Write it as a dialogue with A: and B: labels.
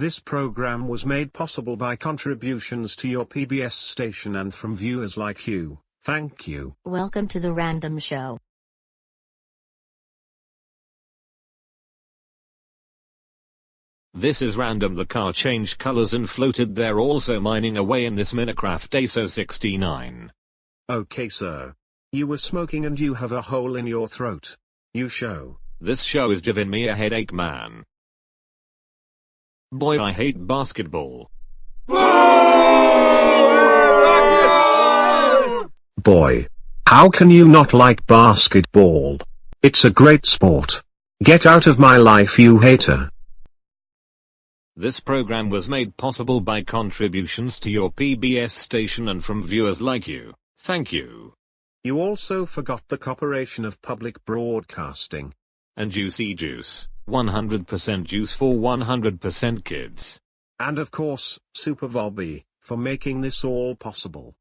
A: This program was made possible by contributions to your PBS station and from viewers like you. Thank you.
B: Welcome to the Random Show.
C: This is random the car changed colors and floated there also mining away in this Minecraft ASO 69.
A: Okay sir. You were smoking and you have a hole in your throat. You show.
C: This show is giving me a headache man. Boy I hate basketball.
A: Boy. How can you not like basketball? It's a great sport. Get out of my life you hater.
C: This program was made possible by contributions to your PBS station and from viewers like you. Thank you.
A: You also forgot the Corporation of Public Broadcasting.
C: And Juicy Juice, 100% juice for 100% kids.
A: And of course, Super Bobby, for making this all possible.